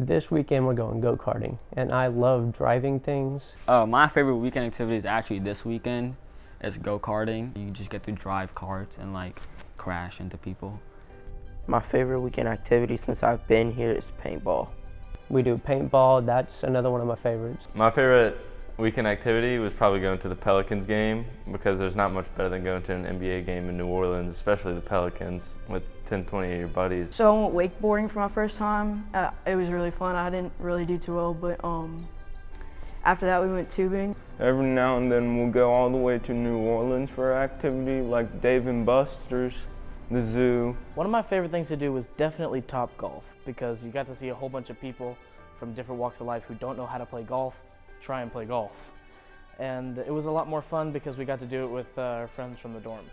This weekend we're going go-karting, and I love driving things. Uh, my favorite weekend activity is actually this weekend. It's go-karting. You just get to drive carts and like crash into people. My favorite weekend activity since I've been here is paintball. We do paintball, that's another one of my favorites. My favorite weekend activity was probably going to the Pelicans game because there's not much better than going to an NBA game in New Orleans, especially the Pelicans with 10, 20 of your buddies. So I went wakeboarding for my first time. Uh, it was really fun. I didn't really do too well, but um, after that we went tubing. Every now and then we'll go all the way to New Orleans for activity like Dave and Buster's, the zoo. One of my favorite things to do was definitely Topgolf because you got to see a whole bunch of people from different walks of life who don't know how to play golf try and play golf. And it was a lot more fun because we got to do it with uh, our friends from the dorm.